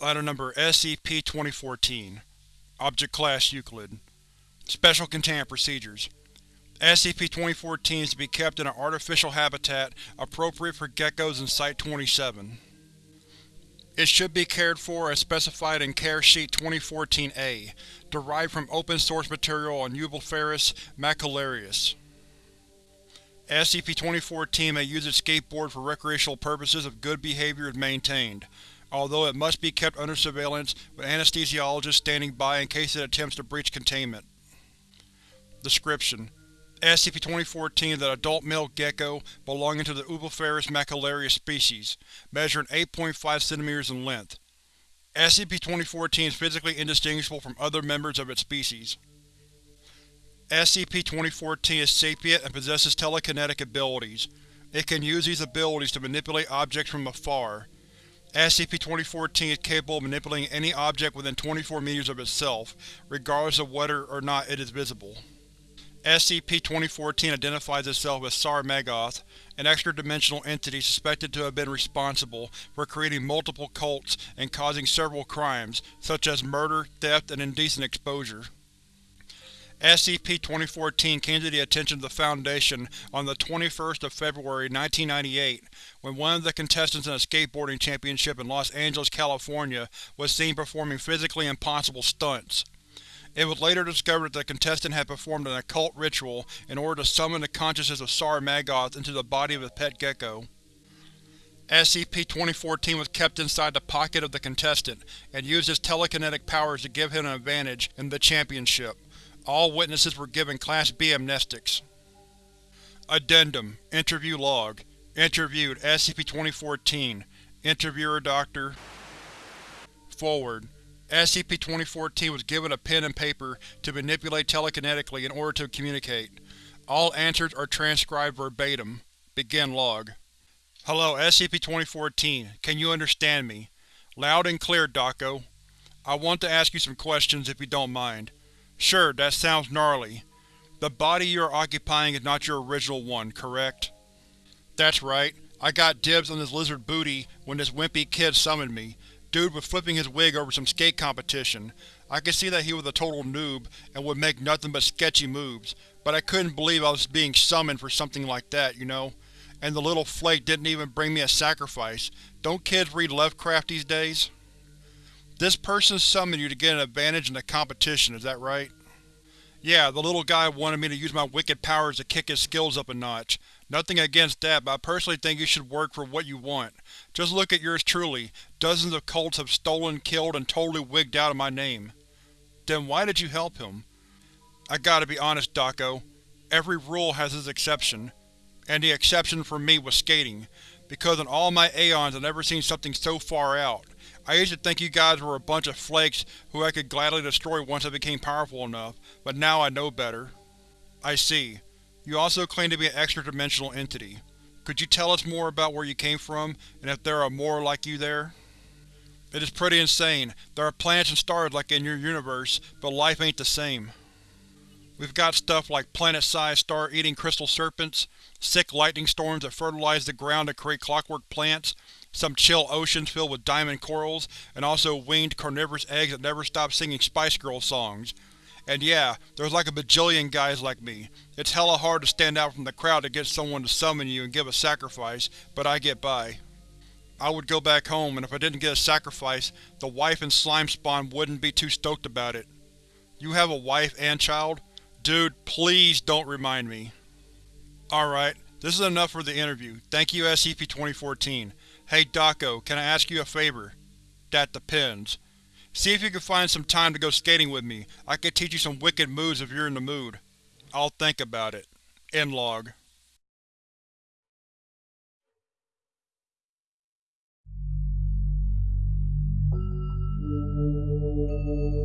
Item Number SCP-2014 Object Class Euclid Special Containment Procedures SCP-2014 is to be kept in an artificial habitat appropriate for geckos in Site-27. It should be cared for as specified in Care Sheet 2014-A, derived from open-source material on Eublepharis macularius. SCP-2014 may use its skateboard for recreational purposes if good behavior is maintained, although it must be kept under surveillance with anesthesiologists standing by in case it attempts to breach containment. Description: SCP-2014 is an adult male gecko belonging to the Eublepharis macularius species, measuring 8.5 cm in length. SCP-2014 is physically indistinguishable from other members of its species. SCP-2014 is sapient and possesses telekinetic abilities. It can use these abilities to manipulate objects from afar. SCP-2014 is capable of manipulating any object within 24 meters of itself, regardless of whether or not it is visible. SCP-2014 identifies itself as Sarmagoth, an extra-dimensional entity suspected to have been responsible for creating multiple cults and causing several crimes, such as murder, theft, and indecent exposure. SCP-2014 came to the attention of the Foundation on the 21st of February 1998 when one of the contestants in a skateboarding championship in Los Angeles, California was seen performing physically impossible stunts. It was later discovered that the contestant had performed an occult ritual in order to summon the consciousness of Sarmagoth into the body of his pet gecko. SCP-2014 was kept inside the pocket of the contestant, and used his telekinetic powers to give him an advantage in the championship. All witnesses were given Class B amnestics. Addendum Interview Log Interviewed SCP-2014 Interviewer Dr. Forward SCP-2014 was given a pen and paper to manipulate telekinetically in order to communicate. All answers are transcribed verbatim. Begin log. Hello, SCP-2014. Can you understand me? Loud and clear, Dako. I want to ask you some questions if you don't mind. Sure, that sounds gnarly. The body you are occupying is not your original one, correct? That's right. I got dibs on this lizard booty when this wimpy kid summoned me. Dude was flipping his wig over some skate competition. I could see that he was a total noob and would make nothing but sketchy moves, but I couldn't believe I was being summoned for something like that, you know? And the little flake didn't even bring me a sacrifice. Don't kids read Lovecraft these days? This person summoned you to get an advantage in the competition, is that right? Yeah, the little guy wanted me to use my wicked powers to kick his skills up a notch. Nothing against that, but I personally think you should work for what you want. Just look at yours truly. Dozens of cults have stolen, killed, and totally wigged out of my name. Then why did you help him? I gotta be honest, Dako. Every rule has its exception. And the exception for me was skating, because in all my aeons I've never seen something so far out. I used to think you guys were a bunch of flakes who I could gladly destroy once I became powerful enough, but now I know better. I see. You also claim to be an extra-dimensional entity. Could you tell us more about where you came from, and if there are more like you there? It is pretty insane. There are planets and stars like in your universe, but life ain't the same. We've got stuff like planet-sized star-eating crystal serpents, sick lightning storms that fertilize the ground to create clockwork plants, some chill oceans filled with diamond corals, and also winged carnivorous eggs that never stop singing Spice Girl songs. And yeah, there's like a bajillion guys like me. It's hella hard to stand out from the crowd to get someone to summon you and give a sacrifice, but I get by. I would go back home, and if I didn't get a sacrifice, the wife and slime spawn wouldn't be too stoked about it. You have a wife and child? Dude, please don't remind me. Alright, this is enough for the interview. Thank you SCP-2014. Hey Daco, can I ask you a favor? That depends. See if you can find some time to go skating with me. I could teach you some wicked moves if you're in the mood. I'll think about it. End log. Thank you.